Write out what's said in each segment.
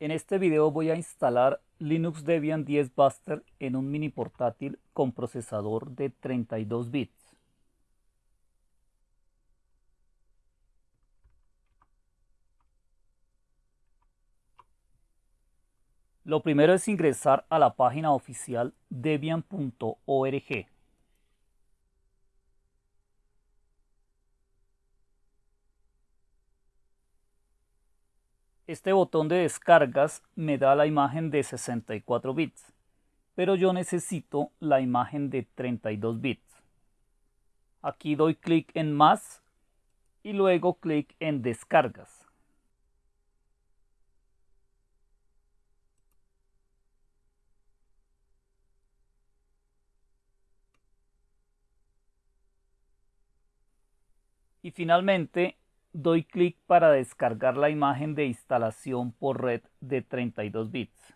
En este video voy a instalar Linux Debian 10 Buster en un mini portátil con procesador de 32 bits. Lo primero es ingresar a la página oficial debian.org. Este botón de descargas me da la imagen de 64 bits, pero yo necesito la imagen de 32 bits. Aquí doy clic en más y luego clic en descargas. Y finalmente doy clic para descargar la imagen de instalación por red de 32 bits.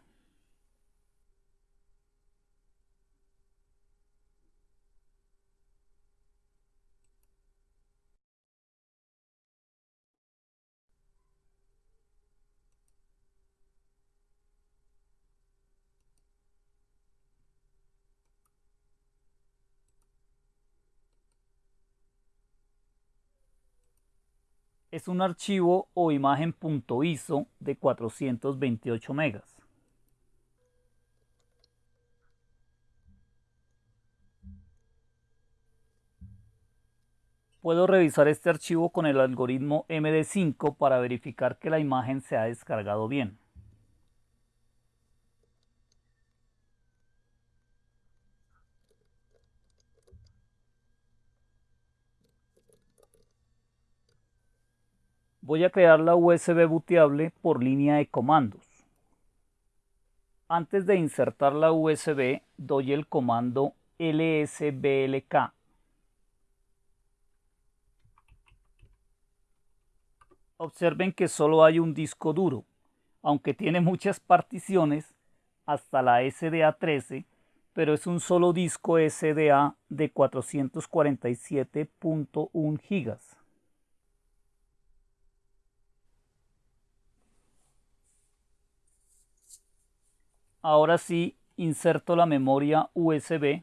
Es un archivo o imagen .iso de 428 megas. Puedo revisar este archivo con el algoritmo MD5 para verificar que la imagen se ha descargado bien. Voy a crear la USB booteable por línea de comandos. Antes de insertar la USB, doy el comando lsblk. Observen que solo hay un disco duro, aunque tiene muchas particiones, hasta la SDA13, pero es un solo disco SDA de 447.1 gigas. Ahora sí, inserto la memoria USB.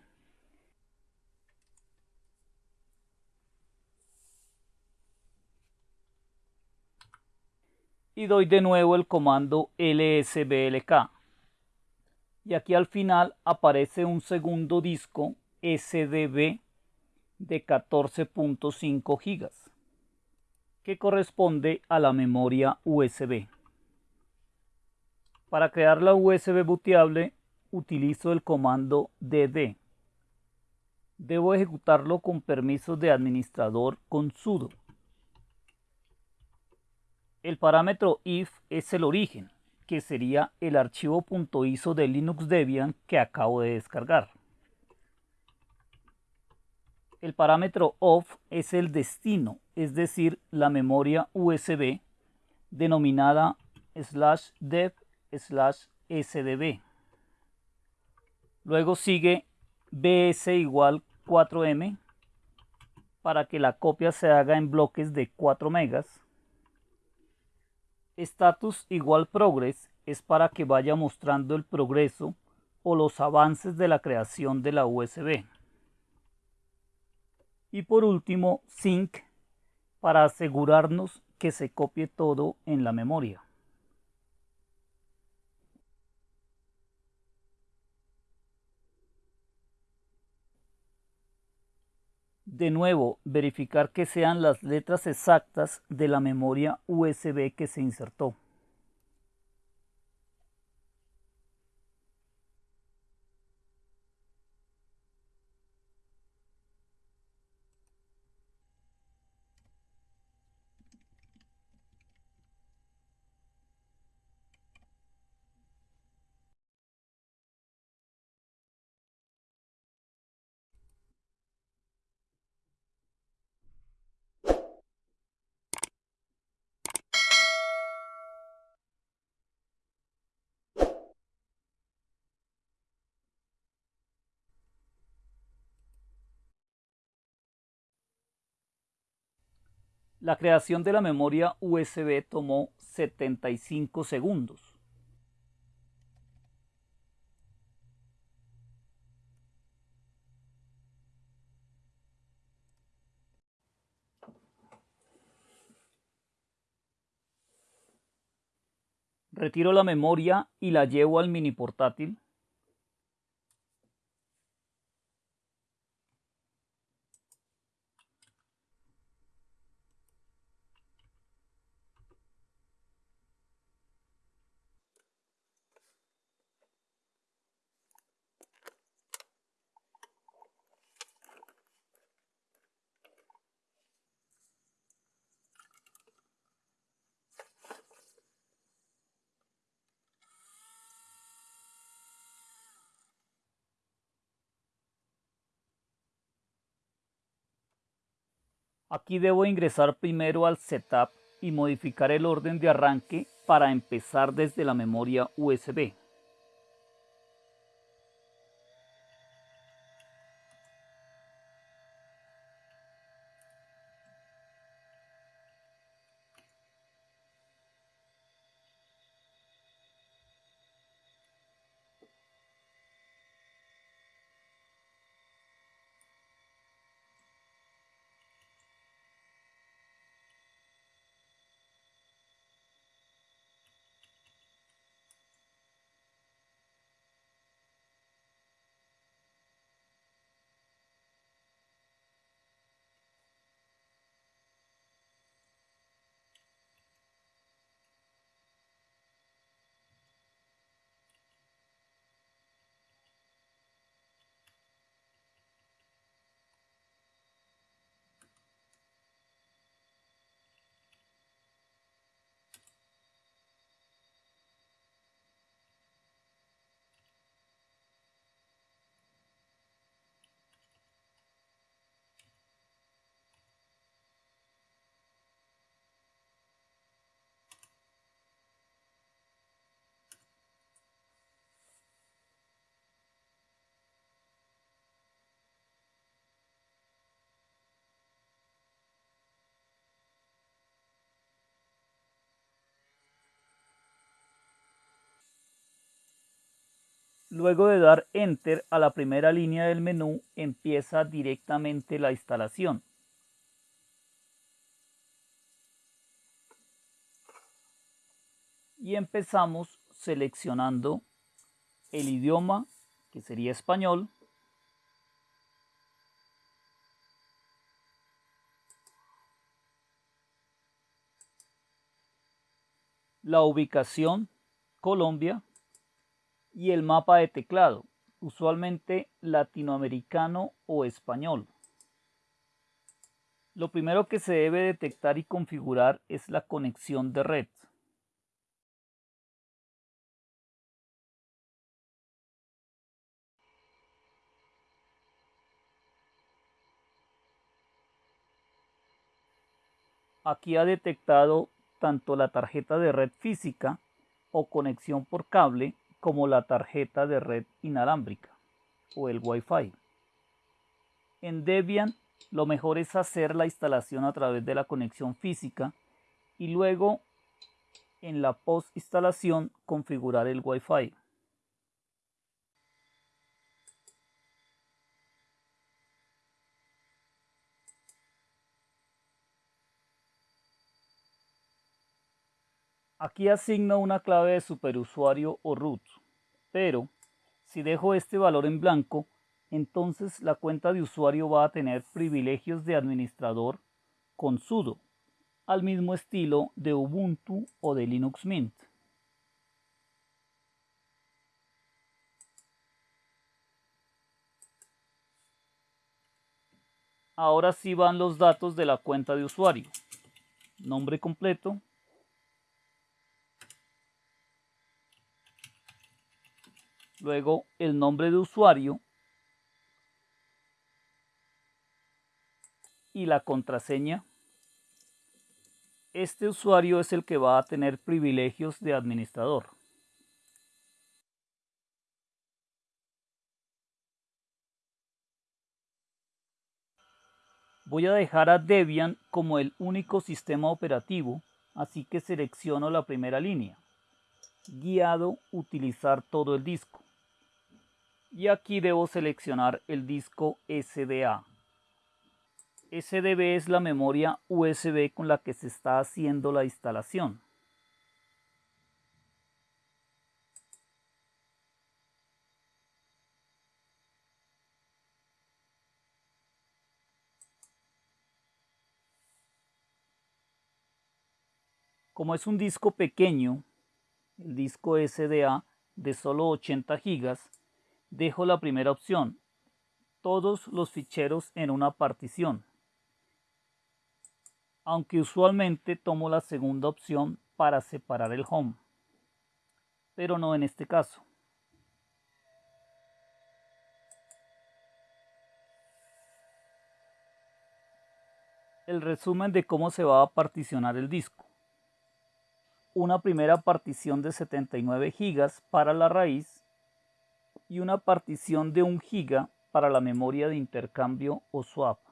Y doy de nuevo el comando lsblk. Y aquí al final aparece un segundo disco SDB de 14.5 GB que corresponde a la memoria USB. Para crear la USB booteable utilizo el comando dd. Debo ejecutarlo con permisos de administrador con sudo. El parámetro if es el origen, que sería el archivo .iso de Linux Debian que acabo de descargar. El parámetro off es el destino, es decir, la memoria USB denominada slash dev slash sdb. Luego sigue bs igual 4m para que la copia se haga en bloques de 4 megas. Status igual progress es para que vaya mostrando el progreso o los avances de la creación de la USB. Y por último, sync para asegurarnos que se copie todo en la memoria. De nuevo verificar que sean las letras exactas de la memoria USB que se insertó. La creación de la memoria USB tomó 75 segundos. Retiro la memoria y la llevo al mini portátil. Aquí debo ingresar primero al setup y modificar el orden de arranque para empezar desde la memoria USB. Luego de dar Enter a la primera línea del menú, empieza directamente la instalación. Y empezamos seleccionando el idioma, que sería español, la ubicación, Colombia, y el mapa de teclado, usualmente latinoamericano o español. Lo primero que se debe detectar y configurar es la conexión de red. Aquí ha detectado tanto la tarjeta de red física o conexión por cable como la tarjeta de red inalámbrica o el Wi-Fi. En Debian lo mejor es hacer la instalación a través de la conexión física y luego en la post instalación configurar el Wi-Fi. Aquí asigno una clave de superusuario o root, pero si dejo este valor en blanco, entonces la cuenta de usuario va a tener privilegios de administrador con sudo, al mismo estilo de Ubuntu o de Linux Mint. Ahora sí van los datos de la cuenta de usuario. Nombre completo, luego el nombre de usuario y la contraseña. Este usuario es el que va a tener privilegios de administrador. Voy a dejar a Debian como el único sistema operativo, así que selecciono la primera línea. Guiado utilizar todo el disco y aquí debo seleccionar el disco SDA. SDB es la memoria USB con la que se está haciendo la instalación. Como es un disco pequeño, el disco SDA de solo 80 gigas, dejo la primera opción, todos los ficheros en una partición, aunque usualmente tomo la segunda opción para separar el home, pero no en este caso. El resumen de cómo se va a particionar el disco. Una primera partición de 79 GB para la raíz y una partición de 1 GB para la memoria de intercambio o swap.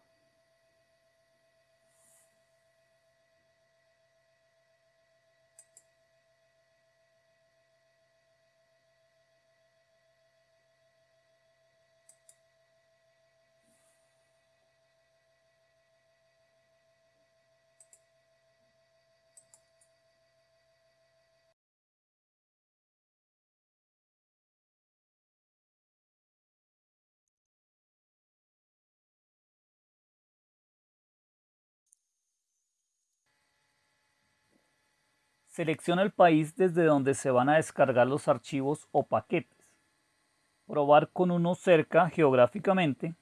Selecciona el país desde donde se van a descargar los archivos o paquetes. Probar con uno cerca geográficamente.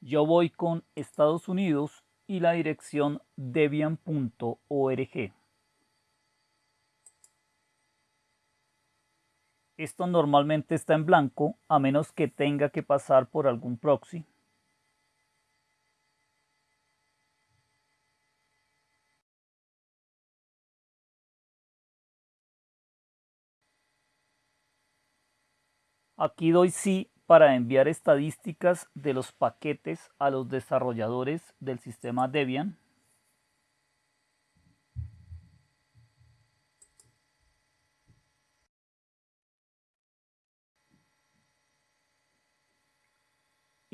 Yo voy con Estados Unidos y la dirección debian.org. Esto normalmente está en blanco a menos que tenga que pasar por algún proxy. Aquí doy sí para enviar estadísticas de los paquetes a los desarrolladores del sistema Debian.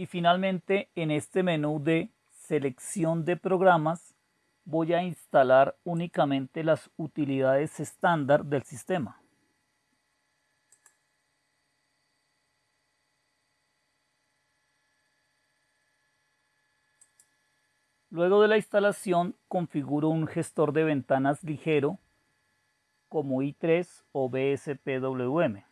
Y finalmente en este menú de selección de programas voy a instalar únicamente las utilidades estándar del sistema. Luego de la instalación configuro un gestor de ventanas ligero como i3 o BSPWM.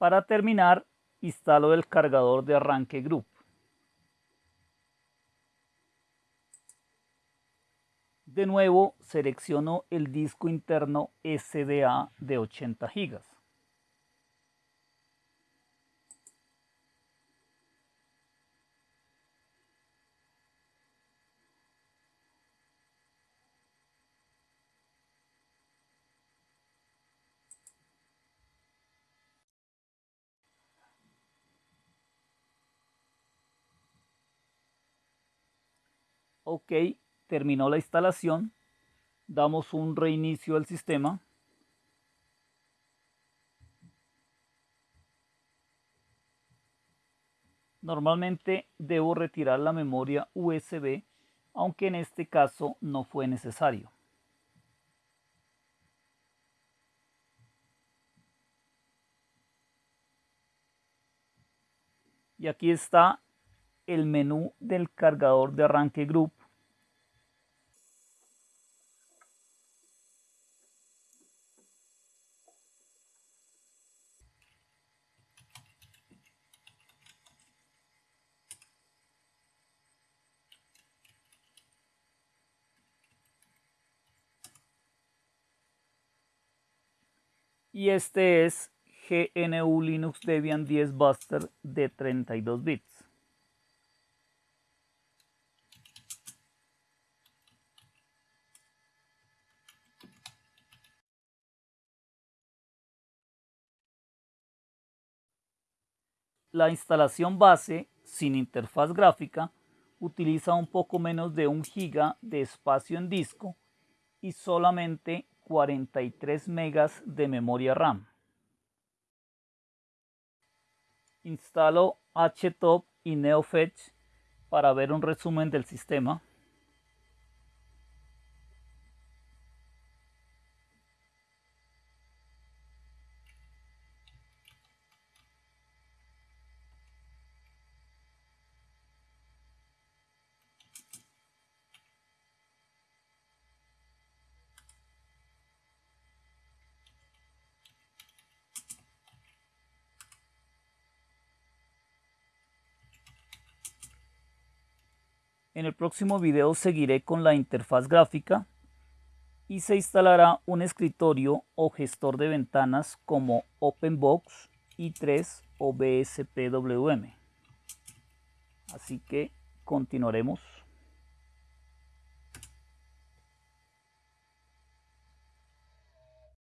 Para terminar, instalo el cargador de arranque Group. De nuevo selecciono el disco interno SDA de 80 GB. Ok, terminó la instalación. Damos un reinicio al sistema. Normalmente debo retirar la memoria USB, aunque en este caso no fue necesario. Y aquí está el menú del cargador de arranque Group y este es GNU Linux Debian 10 Buster de 32 bits. La instalación base sin interfaz gráfica utiliza un poco menos de un giga de espacio en disco y solamente 43 megas de memoria RAM. Instalo HTOP y NeoFetch para ver un resumen del sistema. En el próximo video seguiré con la interfaz gráfica y se instalará un escritorio o gestor de ventanas como OpenBox, i3 o BSPWM. Así que continuaremos.